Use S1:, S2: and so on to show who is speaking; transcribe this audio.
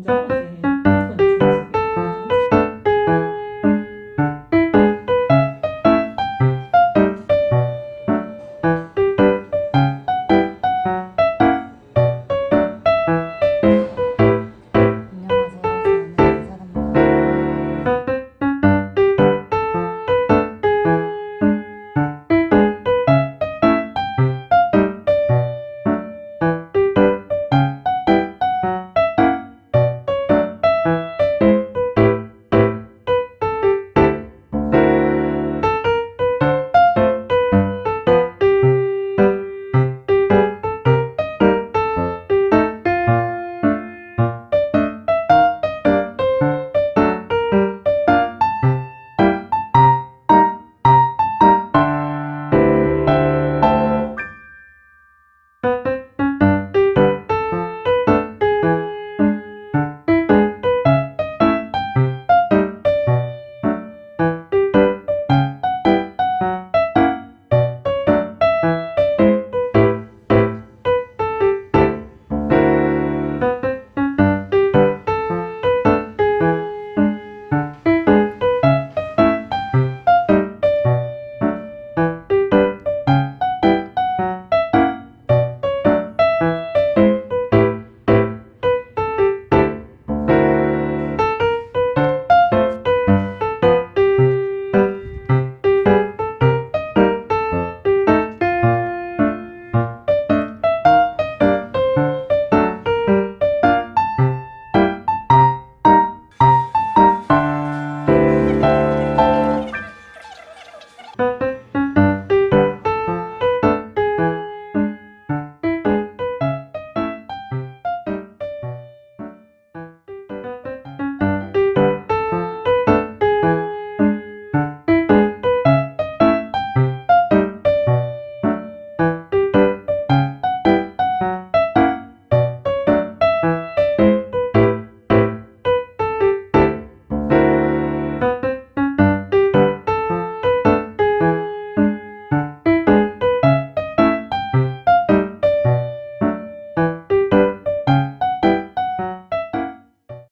S1: 你知